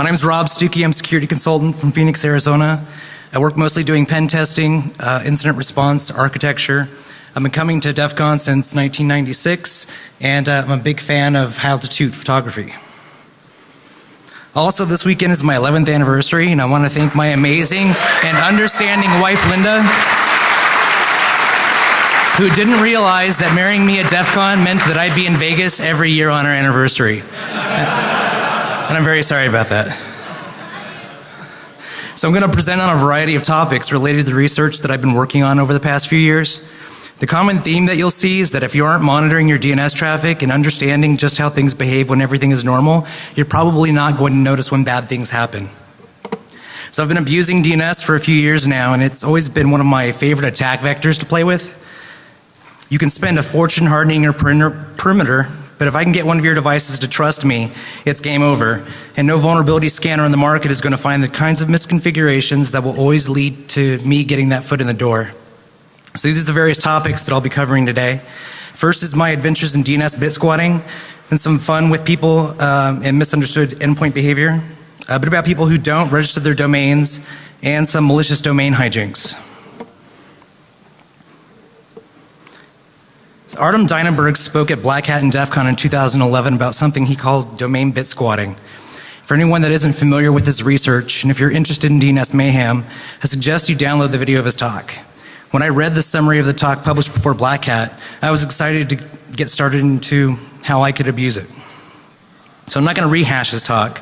My name is Rob Stucke. I'm a security consultant from Phoenix, Arizona. I work mostly doing pen testing, uh, incident response, architecture. I've been coming to DEF CON since 1996, and uh, I'm a big fan of altitude photography. Also, this weekend is my 11th anniversary, and I want to thank my amazing and understanding wife, Linda, who didn't realize that marrying me at DEF CON meant that I'd be in Vegas every year on our anniversary. And I'm very sorry about that. So I'm going to present on a variety of topics related to the research that I've been working on over the past few years. The common theme that you'll see is that if you aren't monitoring your DNS traffic and understanding just how things behave when everything is normal, you're probably not going to notice when bad things happen. So I've been abusing DNS for a few years now and it's always been one of my favorite attack vectors to play with. You can spend a fortune hardening your perimeter but if I can get one of your devices to trust me, it's game over. And no vulnerability scanner on the market is going to find the kinds of misconfigurations that will always lead to me getting that foot in the door. So these are the various topics that I'll be covering today. First is my adventures in DNS bit squatting and some fun with people um, and misunderstood endpoint behavior. A bit about people who don't register their domains and some malicious domain hijinks. Artem Dinaburg spoke at Black Hat and DEF CON in 2011 about something he called domain bit squatting. For anyone that isn't familiar with his research, and if you're interested in DNS mayhem, I suggest you download the video of his talk. When I read the summary of the talk published before Black Hat, I was excited to get started into how I could abuse it. So I'm not going to rehash his talk,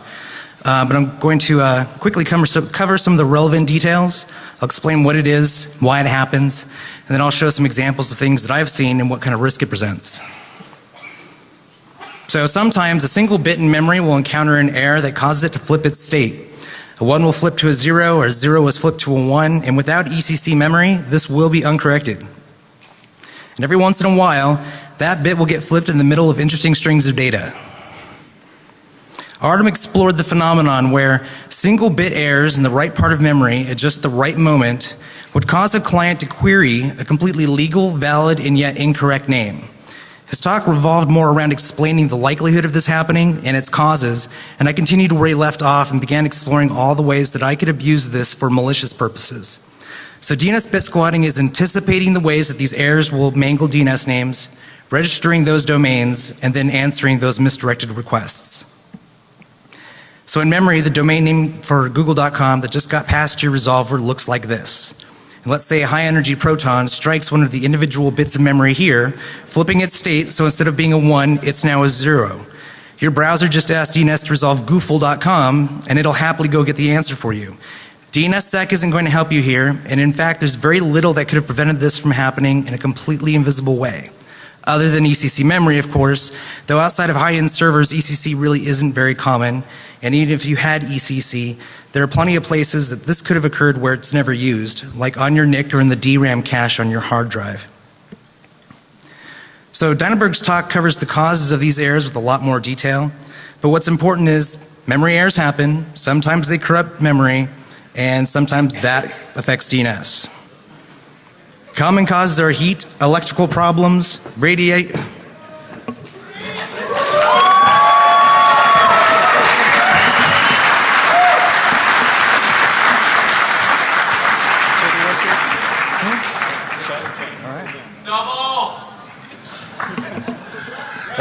uh, but I'm going to uh, quickly cover some, cover some of the relevant details. I'll explain what it is, why it happens, and then I'll show some examples of things that I've seen and what kind of risk it presents. So sometimes a single bit in memory will encounter an error that causes it to flip its state. A 1 will flip to a 0 or a 0 was flipped to a 1 and without ECC memory this will be uncorrected. And every once in a while that bit will get flipped in the middle of interesting strings of data. Artem explored the phenomenon where single bit errors in the right part of memory at just the right moment would cause a client to query a completely legal, valid, and yet incorrect name. His talk revolved more around explaining the likelihood of this happening and its causes, and I continued where he left off and began exploring all the ways that I could abuse this for malicious purposes. So DNS bit squatting is anticipating the ways that these errors will mangle DNS names, registering those domains, and then answering those misdirected requests. So in memory, the domain name for google.com that just got past your resolver looks like this. And let's say a high energy proton strikes one of the individual bits of memory here, flipping its state so instead of being a 1, it's now a 0. Your browser just asked DNS to resolve goofle.com and it'll happily go get the answer for you. DNSSEC isn't going to help you here and in fact there's very little that could have prevented this from happening in a completely invisible way. Other than ECC memory of course, though outside of high end servers ECC really isn't very common and even if you had ECC, there are plenty of places that this could have occurred where it's never used, like on your NIC or in the DRAM cache on your hard drive. So Dinaburg's talk covers the causes of these errors with a lot more detail, but what's important is memory errors happen, sometimes they corrupt memory, and sometimes that affects DNS. Common causes are heat, electrical problems, radiate,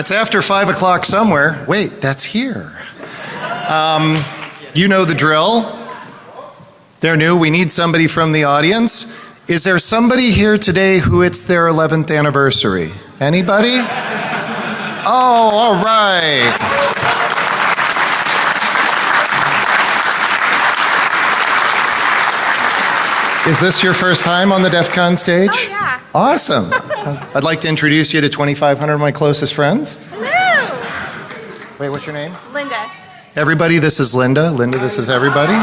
It's after 5 o'clock somewhere. Wait, that's here. Um, you know the drill. They're new. We need somebody from the audience. Is there somebody here today who it's their 11th anniversary? Anybody? Oh, all right. Is this your first time on the DEF CON stage? Oh, yeah. Awesome. I'd like to introduce you to 2,500 of my closest friends. Hello. Wait, what's your name? Linda. Everybody, this is Linda. Linda, this is everybody.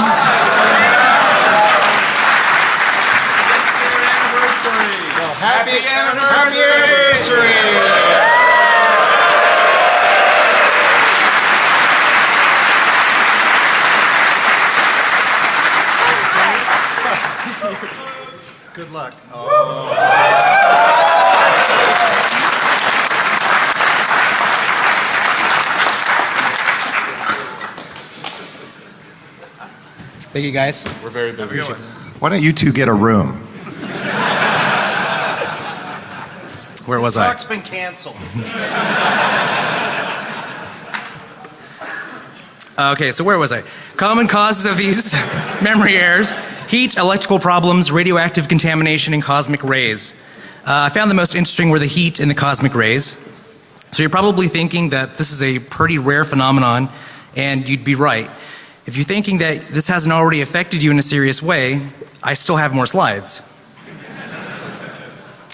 Thank you guys. We're very busy. Why don't you two get a room? Where was I? Talk's been canceled. Okay, so where was I? Common causes of these memory errors heat, electrical problems, radioactive contamination, and cosmic rays. Uh, I found the most interesting were the heat and the cosmic rays. So you're probably thinking that this is a pretty rare phenomenon, and you'd be right. If you're thinking that this hasn't already affected you in a serious way, I still have more slides.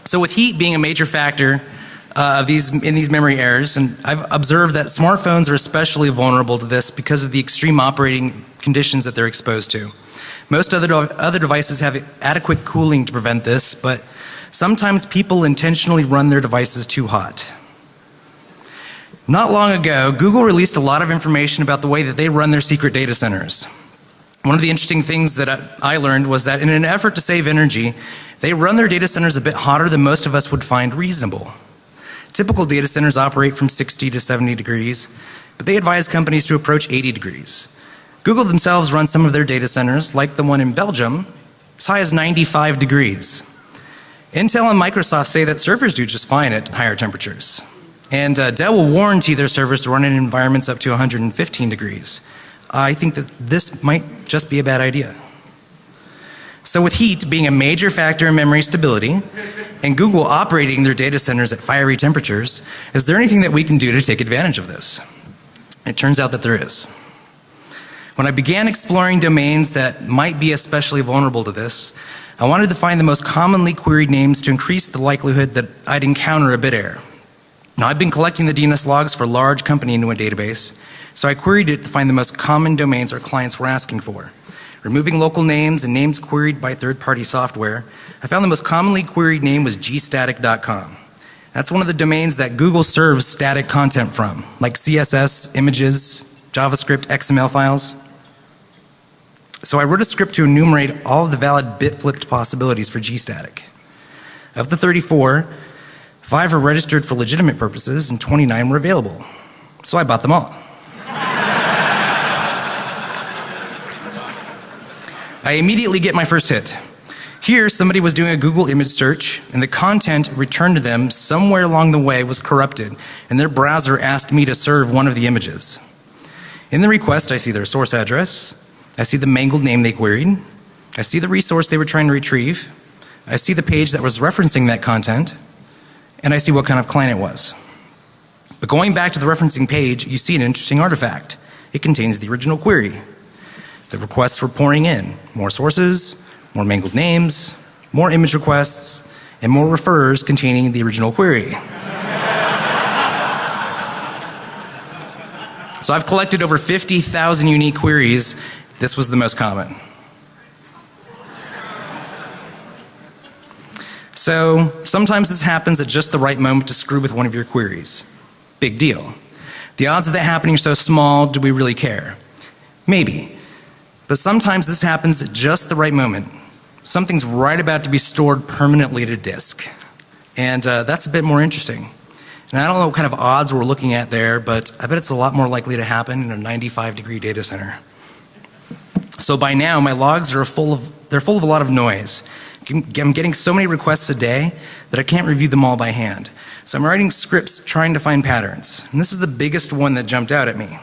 So with heat being a major factor uh, of these in these memory errors, and I've observed that smartphones are especially vulnerable to this because of the extreme operating conditions that they're exposed to. Most other other devices have adequate cooling to prevent this, but sometimes people intentionally run their devices too hot. Not long ago, Google released a lot of information about the way that they run their secret data centers. One of the interesting things that I learned was that in an effort to save energy, they run their data centers a bit hotter than most of us would find reasonable. Typical data centers operate from 60 to 70 degrees, but they advise companies to approach 80 degrees. Google themselves run some of their data centers, like the one in Belgium, as high as 95 degrees. Intel and Microsoft say that servers do just fine at higher temperatures. And uh, Dell will warranty their servers to run in environments up to 115 degrees. I think that this might just be a bad idea. So with heat being a major factor in memory stability, and Google operating their data centers at fiery temperatures, is there anything that we can do to take advantage of this? It turns out that there is. When I began exploring domains that might be especially vulnerable to this, I wanted to find the most commonly queried names to increase the likelihood that I'd encounter a bit error. Now I've been collecting the DNS logs for a large company into a database, so I queried it to find the most common domains our clients were asking for. Removing local names and names queried by third-party software, I found the most commonly queried name was gstatic.com. That's one of the domains that Google serves static content from, like CSS, images, JavaScript, XML files. So I wrote a script to enumerate all of the valid bit flipped possibilities for gstatic. Of the 34, Five were registered for legitimate purposes and 29 were available. So I bought them all. I immediately get my first hit. Here, somebody was doing a Google image search, and the content returned to them somewhere along the way was corrupted, and their browser asked me to serve one of the images. In the request, I see their source address, I see the mangled name they queried, I see the resource they were trying to retrieve, I see the page that was referencing that content, and I see what kind of client it was. But going back to the referencing page, you see an interesting artifact. It contains the original query. The requests were pouring in. More sources, more mangled names, more image requests, and more refers containing the original query. so I've collected over 50,000 unique queries. This was the most common. So sometimes this happens at just the right moment to screw with one of your queries. Big deal. The odds of that happening are so small, do we really care? Maybe. But sometimes this happens at just the right moment. Something's right about to be stored permanently to disk. And uh, that's a bit more interesting. And I don't know what kind of odds we're looking at there, but I bet it's a lot more likely to happen in a 95 degree data center. So by now my logs are full of, they're full of a lot of noise. I'm getting so many requests a day that I can't review them all by hand. So I'm writing scripts trying to find patterns. And this is the biggest one that jumped out at me.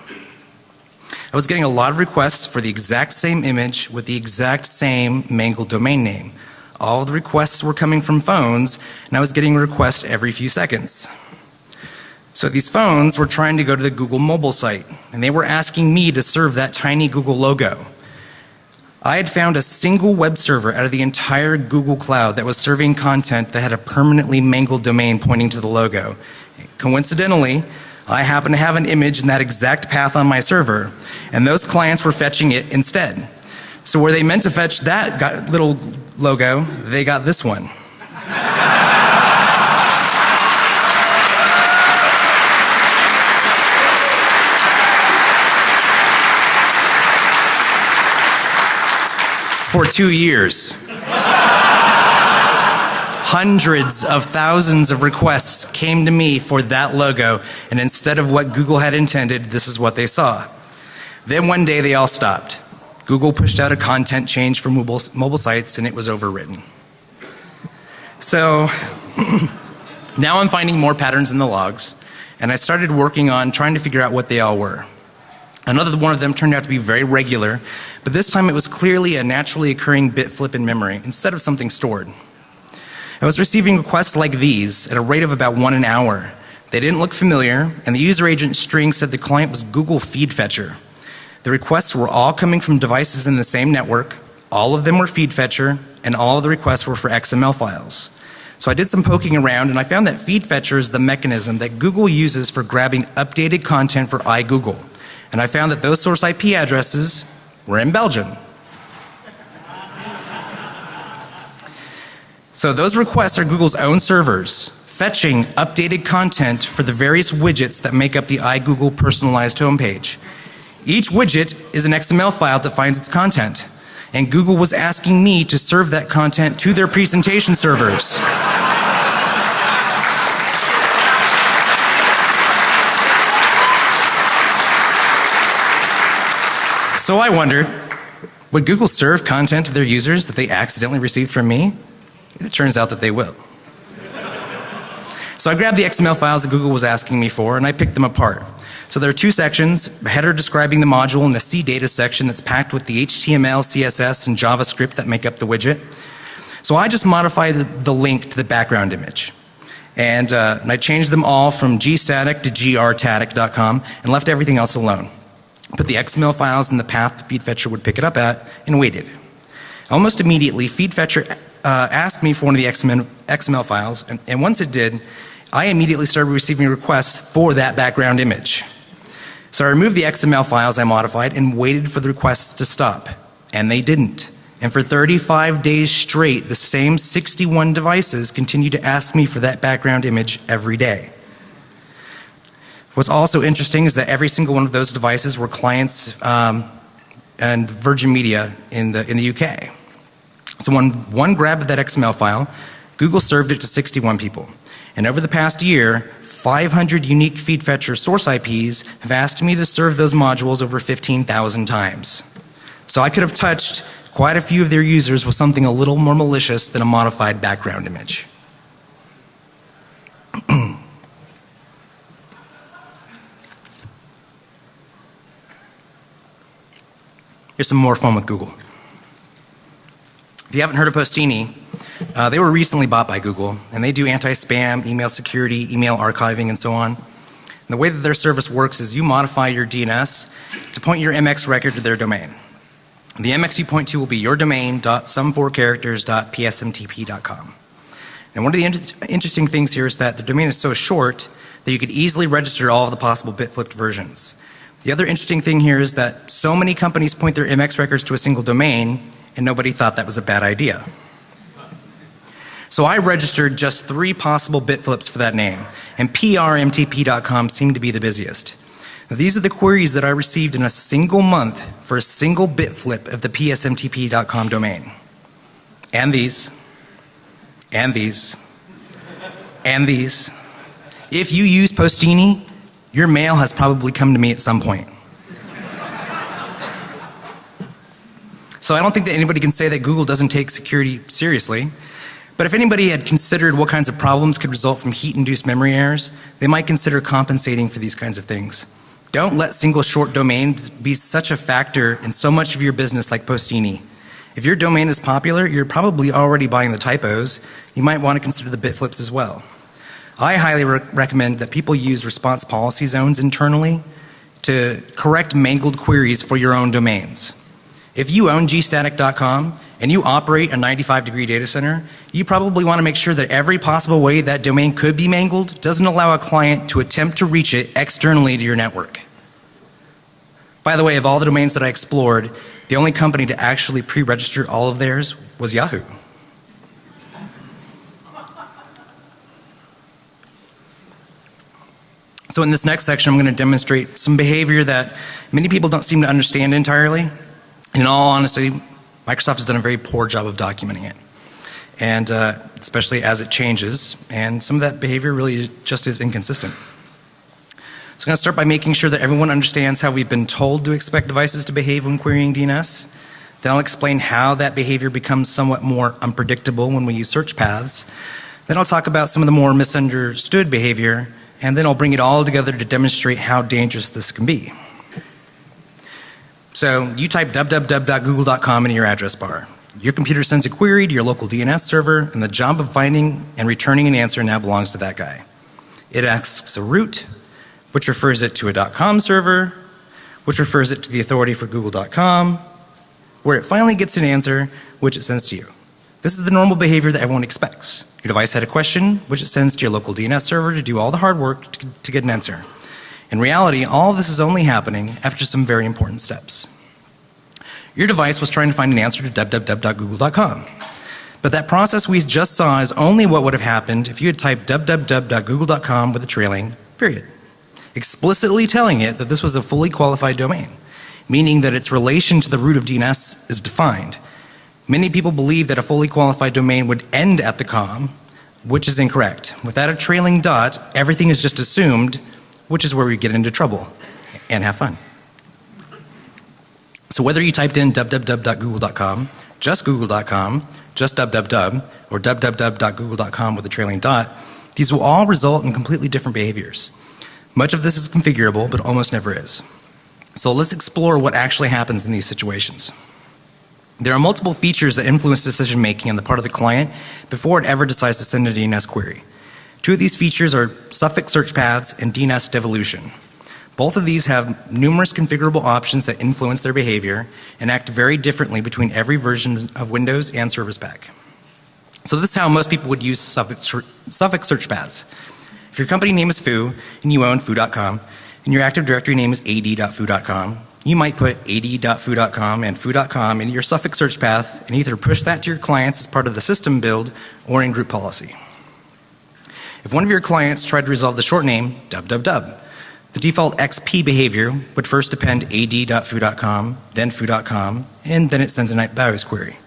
I was getting a lot of requests for the exact same image with the exact same mangled domain name. All the requests were coming from phones and I was getting a request every few seconds. So these phones were trying to go to the Google mobile site and they were asking me to serve that tiny Google logo. I had found a single web server out of the entire Google Cloud that was serving content that had a permanently mangled domain pointing to the logo. Coincidentally, I happen to have an image in that exact path on my server, and those clients were fetching it instead. So where they meant to fetch that little logo, they got this one. for two years. Hundreds of thousands of requests came to me for that logo, and instead of what Google had intended, this is what they saw. Then one day they all stopped. Google pushed out a content change for mobile, mobile sites and it was overwritten. So now I'm finding more patterns in the logs and I started working on trying to figure out what they all were. Another one of them turned out to be very regular, but this time it was clearly a naturally occurring bit flip in memory instead of something stored. I was receiving requests like these at a rate of about one an hour. They didn't look familiar, and the user agent string said the client was Google Feed Fetcher. The requests were all coming from devices in the same network, all of them were Feed Fetcher, and all of the requests were for XML files. So I did some poking around and I found that Feed Fetcher is the mechanism that Google uses for grabbing updated content for iGoogle and I found that those source IP addresses were in Belgium. So those requests are Google's own servers fetching updated content for the various widgets that make up the iGoogle personalized homepage. Each widget is an XML file that finds its content. And Google was asking me to serve that content to their presentation servers. So I wondered, would Google serve content to their users that they accidentally received from me? It turns out that they will. So I grabbed the XML files that Google was asking me for and I picked them apart. So there are two sections, a header describing the module and a CData section that's packed with the HTML, CSS, and JavaScript that make up the widget. So I just modified the link to the background image. And, uh, I changed them all from gstatic to grtatic.com and left everything else alone put the XML files in the path the feed fetcher would pick it up at, and waited. Almost immediately, feed fetcher uh, asked me for one of the XML, XML files, and, and once it did, I immediately started receiving requests for that background image. So I removed the XML files I modified and waited for the requests to stop. And they didn't. And for 35 days straight, the same 61 devices continued to ask me for that background image every day. What's also interesting is that every single one of those devices were clients um, and Virgin Media in the, in the UK. So when one grabbed that XML file, Google served it to 61 people. And over the past year, 500 unique feed fetcher source IPs have asked me to serve those modules over 15,000 times. So I could have touched quite a few of their users with something a little more malicious than a modified background image. Here's some more fun with Google. If you haven't heard of Postini, uh, they were recently bought by Google and they do anti-spam, email security, email archiving and so on. And the way that their service works is you modify your DNS to point your MX record to their domain. The MX you point to will be your domain dot some four characters dot psmtp.com. And one of the inter interesting things here is that the domain is so short that you could easily register all of the possible bit flipped versions. The other interesting thing here is that so many companies point their MX records to a single domain and nobody thought that was a bad idea. So I registered just three possible bit flips for that name and prmtp.com seemed to be the busiest. These are the queries that I received in a single month for a single bit flip of the psmtp.com domain. And these, and these, and these. If you use Postini, your mail has probably come to me at some point. So I don't think that anybody can say that Google doesn't take security seriously. But if anybody had considered what kinds of problems could result from heat induced memory errors, they might consider compensating for these kinds of things. Don't let single short domains be such a factor in so much of your business like Postini. If your domain is popular, you're probably already buying the typos. You might want to consider the bit flips as well. I highly re recommend that people use response policy zones internally to correct mangled queries for your own domains. If you own gstatic.com and you operate a 95 degree data center, you probably want to make sure that every possible way that domain could be mangled doesn't allow a client to attempt to reach it externally to your network. By the way, of all the domains that I explored, the only company to actually pre-register all of theirs was Yahoo. So in this next section, I'm going to demonstrate some behavior that many people don't seem to understand entirely. In all honesty, Microsoft has done a very poor job of documenting it. And uh, especially as it changes, and some of that behavior really just is inconsistent. So I'm going to start by making sure that everyone understands how we've been told to expect devices to behave when querying DNS. Then I'll explain how that behavior becomes somewhat more unpredictable when we use search paths. Then I'll talk about some of the more misunderstood behavior, and then I'll bring it all together to demonstrate how dangerous this can be. So you type www.google.com into your address bar. Your computer sends a query to your local DNS server, and the job of finding and returning an answer now belongs to that guy. It asks a root, which refers it to a .com server, which refers it to the authority for google.com, where it finally gets an answer, which it sends to you. This is the normal behavior that everyone expects. Your device had a question, which it sends to your local DNS server to do all the hard work to, to get an answer. In reality, all of this is only happening after some very important steps. Your device was trying to find an answer to www.google.com. But that process we just saw is only what would have happened if you had typed www.google.com with a trailing period, explicitly telling it that this was a fully qualified domain, meaning that its relation to the root of DNS is defined. Many people believe that a fully qualified domain would end at the com, which is incorrect. Without a trailing dot, everything is just assumed, which is where we get into trouble and have fun. So whether you typed in www.google.com, just google.com, just www, or www.google.com with a trailing dot, these will all result in completely different behaviors. Much of this is configurable, but almost never is. So let's explore what actually happens in these situations. There are multiple features that influence decision making on the part of the client before it ever decides to send a DNS query. Two of these features are suffix search paths and DNS devolution. Both of these have numerous configurable options that influence their behavior and act very differently between every version of Windows and Service Pack. So this is how most people would use suffix, suffix search paths. If your company name is foo and you own foo.com and your Active Directory name is ad.foo.com, you might put ad.foo.com and foo.com in your suffix search path and either push that to your clients as part of the system build or in group policy. If one of your clients tried to resolve the short name www, the default XP behavior would first append ad.foo.com, then foo.com, and then it sends a NetBIOS query.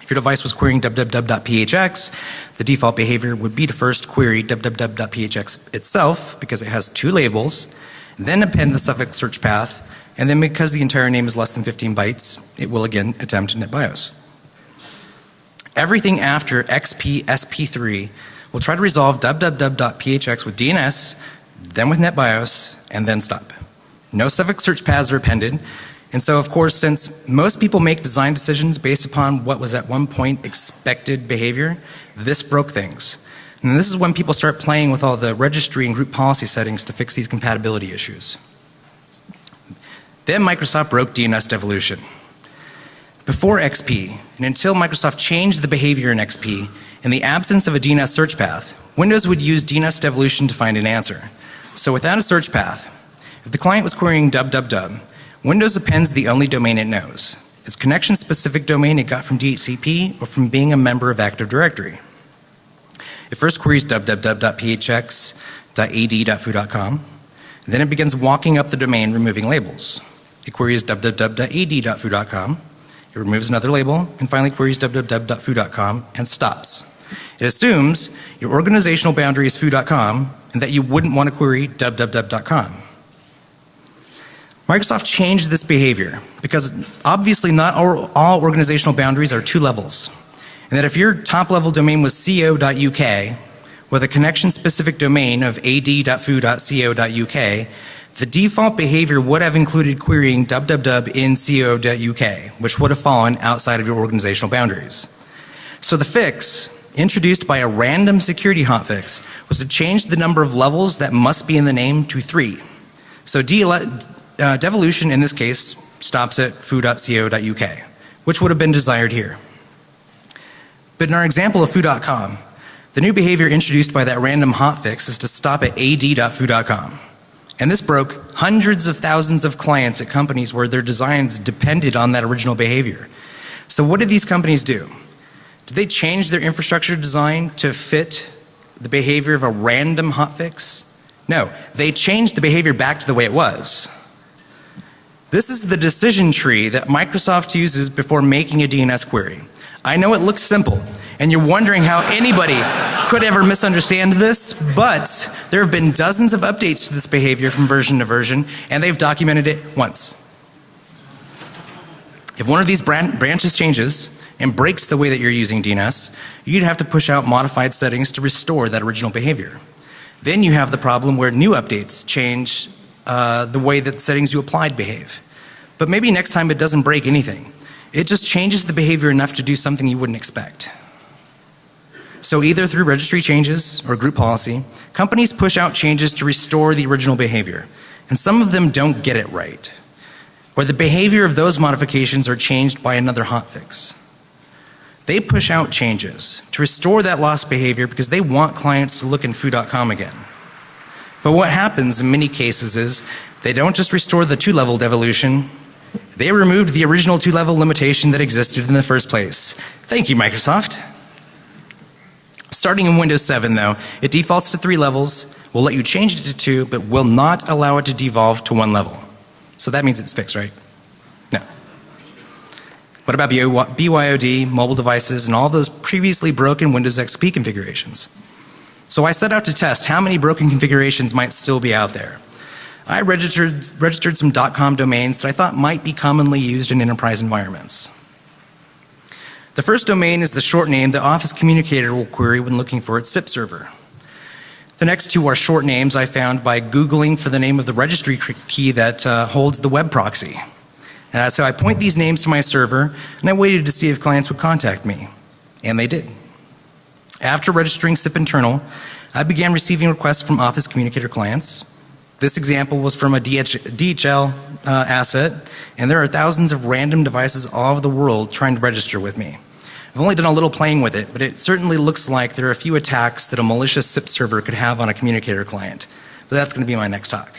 If your device was querying www.phx, the default behavior would be to first query www.phx itself because it has two labels, then append the suffix search path, and then because the entire name is less than 15 bytes, it will again attempt NetBIOS. Everything after XP SP3 will try to resolve www.phx with DNS, then with NetBIOS, and then stop. No suffix search paths are appended, and so of course since most people make design decisions based upon what was at one point expected behavior, this broke things. And this is when people start playing with all the registry and group policy settings to fix these compatibility issues. Then Microsoft broke DNS devolution. Before XP, and until Microsoft changed the behavior in XP, in the absence of a DNS search path, Windows would use DNS devolution to find an answer. So without a search path, if the client was querying www, Windows appends the only domain it knows. Its connection specific domain it got from DHCP or from being a member of Active Directory. It first queries www.phx.ad.foo.com. Then it begins walking up the domain removing labels. It queries www.ad.foo.com. It removes another label and finally queries www.foo.com and stops. It assumes your organizational boundary is foo.com and that you wouldn't want to query www.com. Microsoft changed this behavior because obviously not all, all organizational boundaries are two levels. And that if your top level domain was co.uk with a connection specific domain of ad.foo.co.uk, the default behavior would have included querying www in co.uk, which would have fallen outside of your organizational boundaries. So the fix, introduced by a random security hotfix, was to change the number of levels that must be in the name to three. So uh, devolution in this case stops at foo.co.uk, which would have been desired here. But in our example of foo.com, the new behavior introduced by that random hotfix is to stop at ad.foo.com. And this broke hundreds of thousands of clients at companies where their designs depended on that original behavior. So what did these companies do? Did they change their infrastructure design to fit the behavior of a random hotfix? No, they changed the behavior back to the way it was. This is the decision tree that Microsoft uses before making a DNS query. I know it looks simple and you're wondering how anybody could ever misunderstand this, but there have been dozens of updates to this behavior from version to version and they've documented it once. If one of these bran- branches changes and breaks the way that you're using DNS, you'd have to push out modified settings to restore that original behavior. Then you have the problem where new updates change uh, the way that settings you applied behave. But maybe next time it doesn't break anything. It just changes the behavior enough to do something you wouldn't expect. So either through registry changes or group policy, companies push out changes to restore the original behavior. And some of them don't get it right. Or the behavior of those modifications are changed by another hotfix. They push out changes to restore that lost behavior because they want clients to look in foo.com again. But what happens in many cases is they don't just restore the two-level devolution, they removed the original two-level limitation that existed in the first place. Thank you, Microsoft. Starting in Windows 7 though, it defaults to three levels, will let you change it to two, but will not allow it to devolve to one level. So that means it's fixed, right? No. What about BYOD, mobile devices, and all those previously broken Windows XP configurations? So I set out to test how many broken configurations might still be out there. I registered, registered some .com domains that I thought might be commonly used in enterprise environments. The first domain is the short name the Office Communicator will query when looking for its SIP server. The next two are short names I found by Googling for the name of the registry key that uh, holds the web proxy. So I point these names to my server and I waited to see if clients would contact me. And they did. After registering SIP internal, I began receiving requests from Office Communicator clients. This example was from a DHL uh, asset, and there are thousands of random devices all over the world trying to register with me. I've only done a little playing with it, but it certainly looks like there are a few attacks that a malicious SIP server could have on a communicator client. But that's going to be my next talk.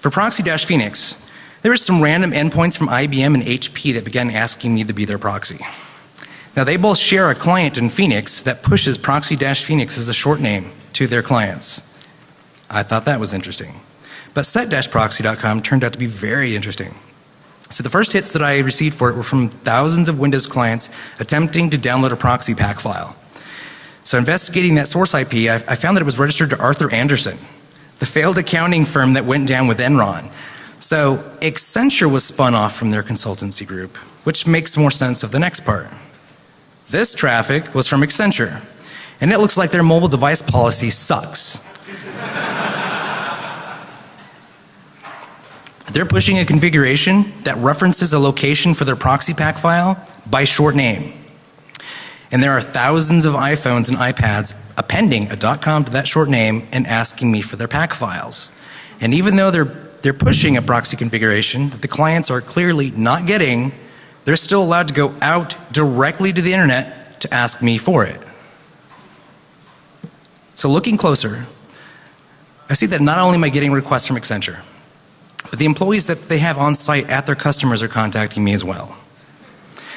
For Proxy-Phoenix, there were some random endpoints from IBM and HP that began asking me to be their proxy. Now they both share a client in Phoenix that pushes Proxy-Phoenix as a short name to their clients. I thought that was interesting. But set-proxy.com turned out to be very interesting. So the first hits that I received for it were from thousands of Windows clients attempting to download a proxy PAC file. So investigating that source IP, I, I found that it was registered to Arthur Andersen, the failed accounting firm that went down with Enron. So Accenture was spun off from their consultancy group, which makes more sense of the next part. This traffic was from Accenture, and it looks like their mobile device policy sucks. They're pushing a configuration that references a location for their proxy PAC file by short name. And there are thousands of iPhones and iPads appending a .com to that short name and asking me for their PAC files. And even though they're, they're pushing a proxy configuration that the clients are clearly not getting, they're still allowed to go out directly to the internet to ask me for it. So looking closer, I see that not only am I getting requests from Accenture, but the employees that they have on site at their customers are contacting me as well.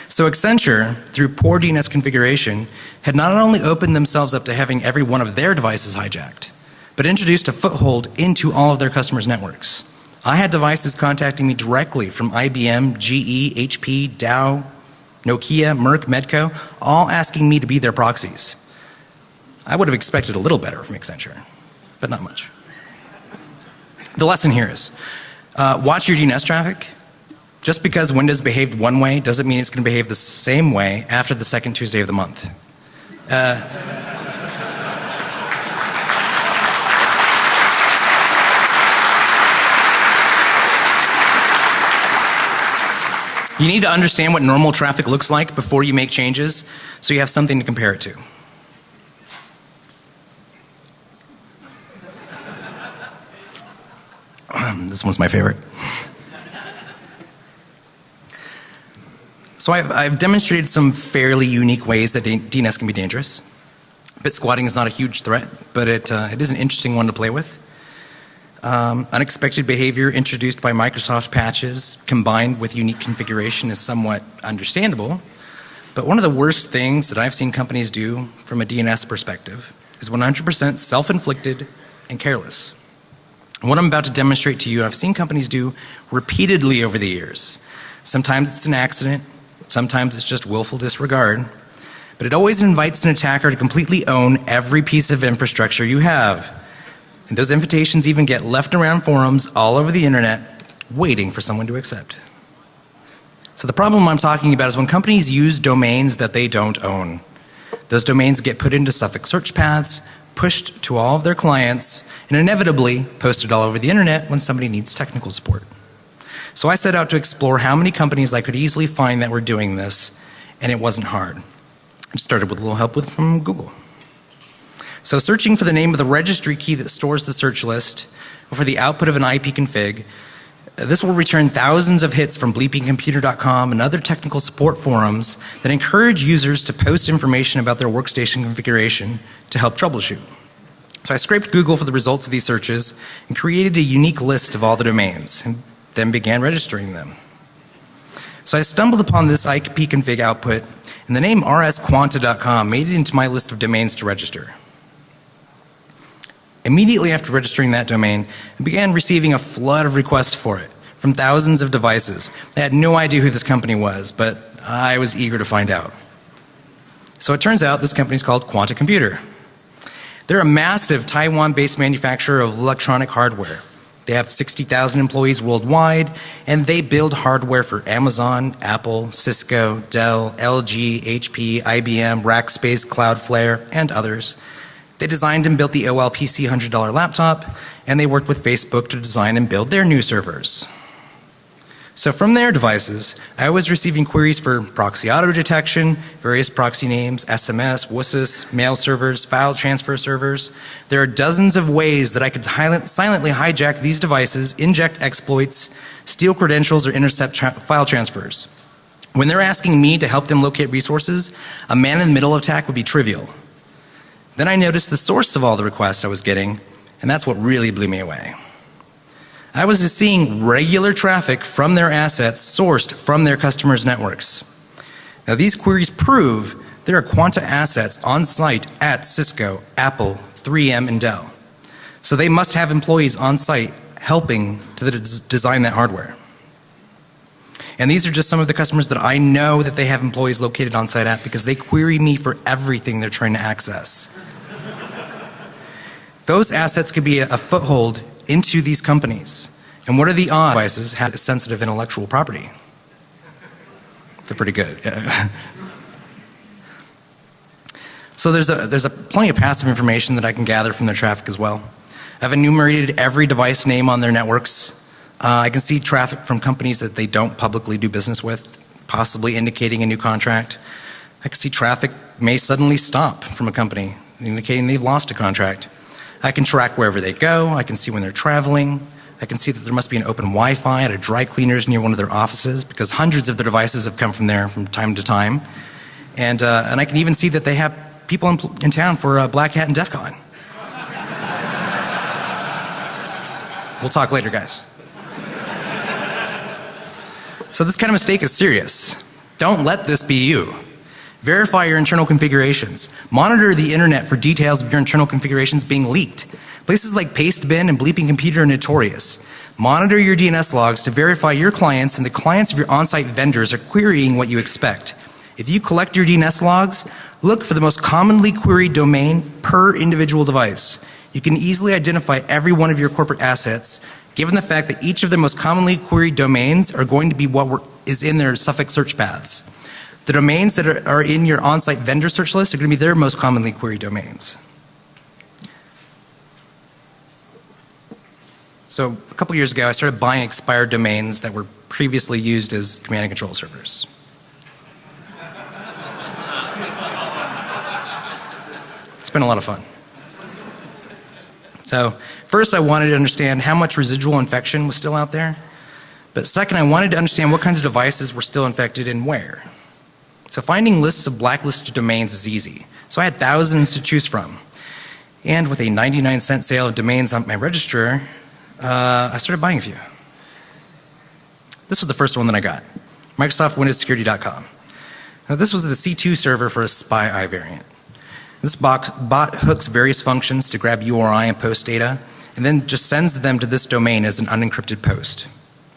So Accenture, through poor DNS configuration, had not only opened themselves up to having every one of their devices hijacked, but introduced a foothold into all of their customers' networks. I had devices contacting me directly from IBM, GE, HP, Dow, Nokia, Merck, Medco, all asking me to be their proxies. I would have expected a little better from Accenture, but not much. The lesson here is uh, watch your DNS traffic. Just because Windows behaved one way doesn't mean it's going to behave the same way after the second Tuesday of the month. Uh, you need to understand what normal traffic looks like before you make changes so you have something to compare it to. this one's my favorite. So I've, I've, demonstrated some fairly unique ways that DNS can be dangerous. Bit squatting is not a huge threat, but it, uh, it is an interesting one to play with. Um, unexpected behavior introduced by Microsoft patches combined with unique configuration is somewhat understandable. But one of the worst things that I've seen companies do from a DNS perspective is 100% self-inflicted and careless. What I'm about to demonstrate to you, I've seen companies do repeatedly over the years. Sometimes it's an accident, sometimes it's just willful disregard, but it always invites an attacker to completely own every piece of infrastructure you have. And those invitations even get left around forums all over the internet waiting for someone to accept. So the problem I'm talking about is when companies use domains that they don't own. Those domains get put into suffix search paths, pushed to all of their clients, and inevitably posted all over the internet when somebody needs technical support. So I set out to explore how many companies I could easily find that were doing this, and it wasn't hard. It started with a little help with, from Google. So searching for the name of the registry key that stores the search list, or for the output of an IP config, this will return thousands of hits from bleepingcomputer.com and other technical support forums that encourage users to post information about their workstation configuration to help troubleshoot. So I scraped Google for the results of these searches and created a unique list of all the domains and then began registering them. So I stumbled upon this IP config output and the name rsquanta.com made it into my list of domains to register. Immediately after registering that domain, I began receiving a flood of requests for it from thousands of devices. I had no idea who this company was, but I was eager to find out. So it turns out this company is called Quanta Computer. They're a massive Taiwan-based manufacturer of electronic hardware. They have 60,000 employees worldwide, and they build hardware for Amazon, Apple, Cisco, Dell, LG, HP, IBM, Rackspace, Cloudflare, and others. They designed and built the OLPC $100 laptop, and they worked with Facebook to design and build their new servers. So from their devices, I was receiving queries for proxy auto detection, various proxy names, SMS, WSUS, mail servers, file transfer servers. There are dozens of ways that I could silently hijack these devices, inject exploits, steal credentials, or intercept tra file transfers. When they're asking me to help them locate resources, a man-in-the-middle attack would be trivial. Then I noticed the source of all the requests I was getting, and that's what really blew me away. I was just seeing regular traffic from their assets sourced from their customers' networks. Now these queries prove there are Quanta assets on site at Cisco, Apple, 3M, and Dell. So they must have employees on site helping to design that hardware. And these are just some of the customers that I know that they have employees located on site at because they query me for everything they're trying to access. Those assets could be a, a foothold into these companies. And what are the odds devices have sensitive intellectual property? They're pretty good. so there's a there's a plenty of passive information that I can gather from their traffic as well. I've enumerated every device name on their networks. Uh, I can see traffic from companies that they don't publicly do business with, possibly indicating a new contract. I can see traffic may suddenly stop from a company, indicating they've lost a contract. I can track wherever they go. I can see when they're traveling. I can see that there must be an open Wi-Fi at a dry cleaners near one of their offices because hundreds of their devices have come from there from time to time. And, uh, and I can even see that they have people in, in town for uh, Black Hat and DEF CON. we'll talk later, guys. So this kind of mistake is serious. Don't let this be you. Verify your internal configurations. Monitor the internet for details of your internal configurations being leaked. Places like Pastebin and Bleeping Computer are notorious. Monitor your DNS logs to verify your clients and the clients of your on-site vendors are querying what you expect. If you collect your DNS logs, look for the most commonly queried domain per individual device. You can easily identify every one of your corporate assets given the fact that each of the most commonly queried domains are going to be what is is in their suffix search paths. The domains that are, are in your on-site vendor search list are going to be their most commonly queried domains. So a couple years ago I started buying expired domains that were previously used as command and control servers. it's been a lot of fun. So first I wanted to understand how much residual infection was still out there. But second I wanted to understand what kinds of devices were still infected and where. So finding lists of blacklisted domains is easy. So I had thousands to choose from. And with a 99 cent sale of domains on my registrar, uh, I started buying a few. This was the first one that I got. Microsoft Windows Security.com. Now this was the C2 server for a SPI variant. This bot hooks various functions to grab URI and post data and then just sends them to this domain as an unencrypted post.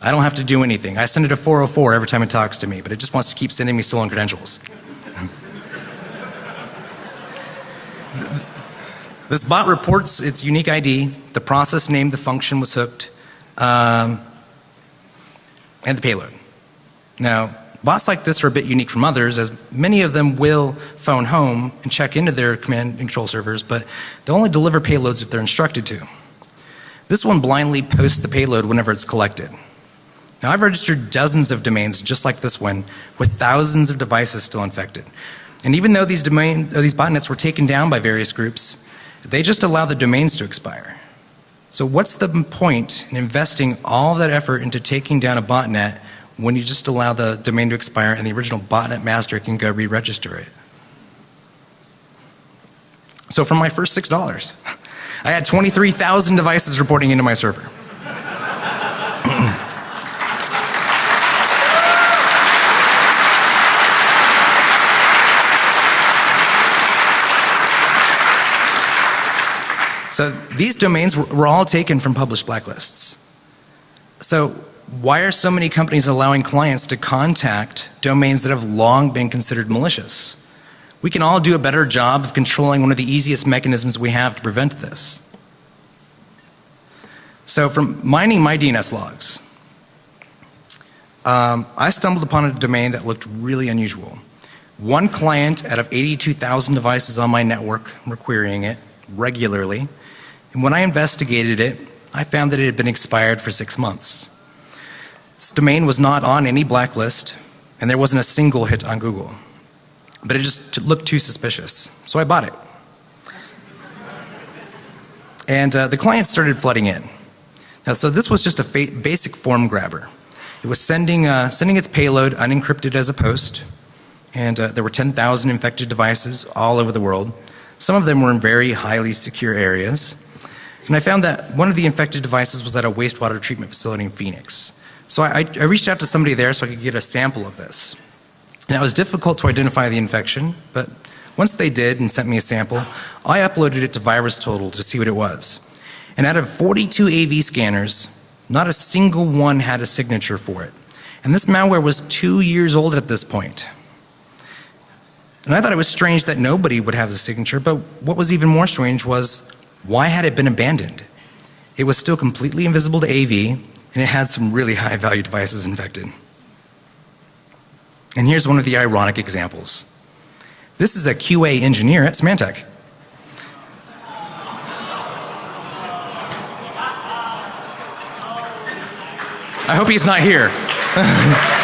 I don't have to do anything. I send it a 404 every time it talks to me, but it just wants to keep sending me stolen credentials. this bot reports its unique ID, the process name the function was hooked, um, and the payload. Now, Bots like this are a bit unique from others as many of them will phone home and check into their command and control servers, but they'll only deliver payloads if they're instructed to. This one blindly posts the payload whenever it's collected. Now I've registered dozens of domains just like this one with thousands of devices still infected. And even though these domain, these botnets were taken down by various groups, they just allow the domains to expire. So what's the point in investing all that effort into taking down a botnet when you just allow the domain to expire and the original botnet master can go re-register it? So for my first $6, I had 23,000 devices reporting into my server. So these domains were, were all taken from published blacklists. So why are so many companies allowing clients to contact domains that have long been considered malicious? We can all do a better job of controlling one of the easiest mechanisms we have to prevent this. So from mining my DNS logs, um, I stumbled upon a domain that looked really unusual. One client out of 82,000 devices on my network were querying it regularly. And when I investigated it, I found that it had been expired for six months. This domain was not on any blacklist, and there wasn't a single hit on Google. But it just looked too suspicious, so I bought it. And uh, the client started flooding in. Now, so this was just a basic form grabber. It was sending, uh, sending its payload unencrypted as a post, and uh, there were 10,000 infected devices all over the world. Some of them were in very highly secure areas. And I found that one of the infected devices was at a wastewater treatment facility in Phoenix. So I, I reached out to somebody there so I could get a sample of this. And it was difficult to identify the infection, but once they did and sent me a sample, I uploaded it to VirusTotal to see what it was. And out of 42 AV scanners, not a single one had a signature for it. And this malware was two years old at this point. And I thought it was strange that nobody would have the signature, but what was even more strange was why had it been abandoned? It was still completely invisible to AV and it had some really high value devices infected. And here's one of the ironic examples. This is a QA engineer at Symantec. I hope he's not here.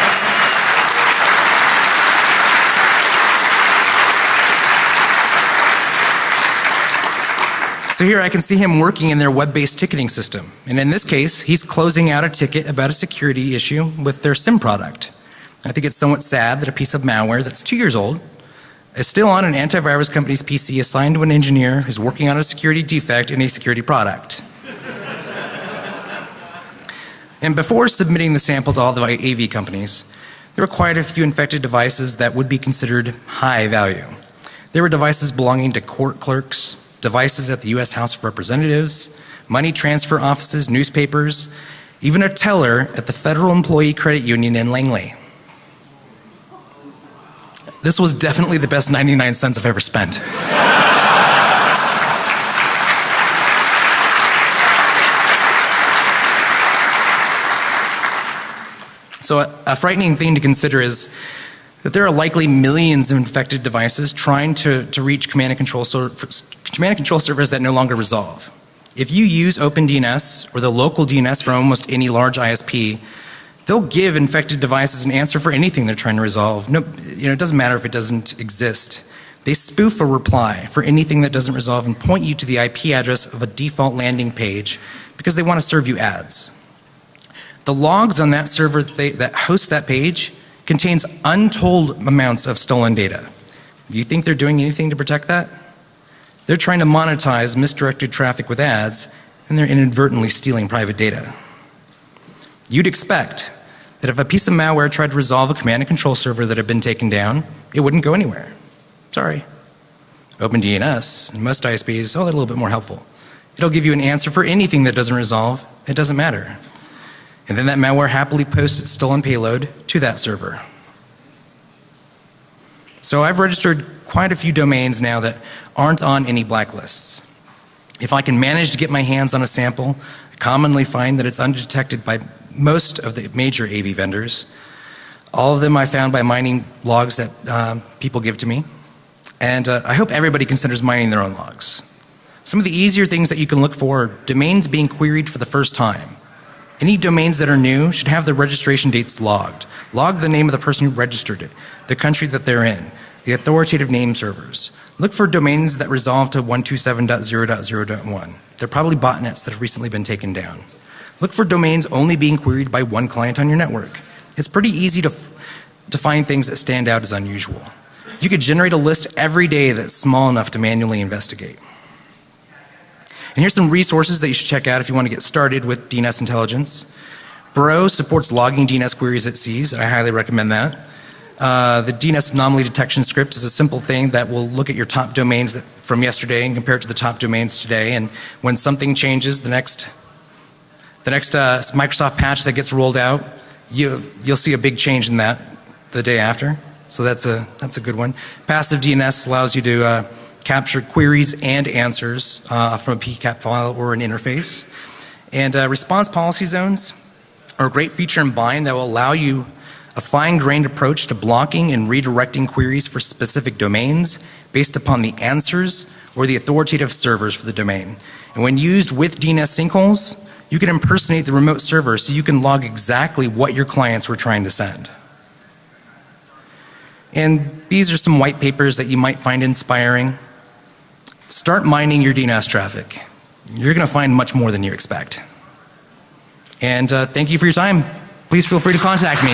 So here I can see him working in their web-based ticketing system. And in this case, he's closing out a ticket about a security issue with their SIM product. I think it's somewhat sad that a piece of malware that's two years old is still on an antivirus company's PC assigned to an engineer who's working on a security defect in a security product. and before submitting the sample to all the AV companies, there were quite a few infected devices that would be considered high value. There were devices belonging to court clerks, devices at the U.S. House of Representatives, money transfer offices, newspapers, even a teller at the Federal Employee Credit Union in Langley. This was definitely the best 99 cents I've ever spent. So a, a, frightening thing to consider is that there are likely millions of infected devices trying to, to reach command and control command and control servers that no longer resolve. If you use OpenDNS or the local DNS from almost any large ISP, they'll give infected devices an answer for anything they're trying to resolve. No, you know, it doesn't matter if it doesn't exist. They spoof a reply for anything that doesn't resolve and point you to the IP address of a default landing page because they want to serve you ads. The logs on that server that, they, that hosts that page contains untold amounts of stolen data. Do you think they're doing anything to protect that? They're trying to monetize misdirected traffic with ads and they're inadvertently stealing private data. You'd expect that if a piece of malware tried to resolve a command and control server that had been taken down, it wouldn't go anywhere. Sorry. OpenDNS and most ISPs, oh, they're a little bit more helpful. It'll give you an answer for anything that doesn't resolve. It doesn't matter. And then that malware happily posts its stolen payload to that server. So I've registered quite a few domains now that aren't on any blacklists. If I can manage to get my hands on a sample, I commonly find that it's undetected by most of the major AV vendors. All of them I found by mining logs that um, people give to me. And uh, I hope everybody considers mining their own logs. Some of the easier things that you can look for are domains being queried for the first time. Any domains that are new should have their registration dates logged. Log the name of the person who registered it, the country that they're in, the authoritative name servers. Look for domains that resolve to 127.0.0.1. They're probably botnets that have recently been taken down. Look for domains only being queried by one client on your network. It's pretty easy to, to find things that stand out as unusual. You could generate a list every day that's small enough to manually investigate. And here's some resources that you should check out if you want to get started with DNS intelligence. Bro supports logging DNS queries at seas. I highly recommend that. Uh, the DNS anomaly detection script is a simple thing that will look at your top domains that, from yesterday and compare it to the top domains today. And when something changes, the next, the next uh, Microsoft patch that gets rolled out, you, you'll see a big change in that the day after. So that's a, that's a good one. Passive DNS allows you to uh, capture queries and answers uh, from a PCAP file or an interface. And uh, response policy zones are a great feature in Bind that will allow you a fine-grained approach to blocking and redirecting queries for specific domains based upon the answers or the authoritative servers for the domain. And when used with DNS sinkholes, you can impersonate the remote server so you can log exactly what your clients were trying to send. And these are some white papers that you might find inspiring. Start mining your DNS traffic. You're going to find much more than you expect. And uh, thank you for your time. Please feel free to contact me.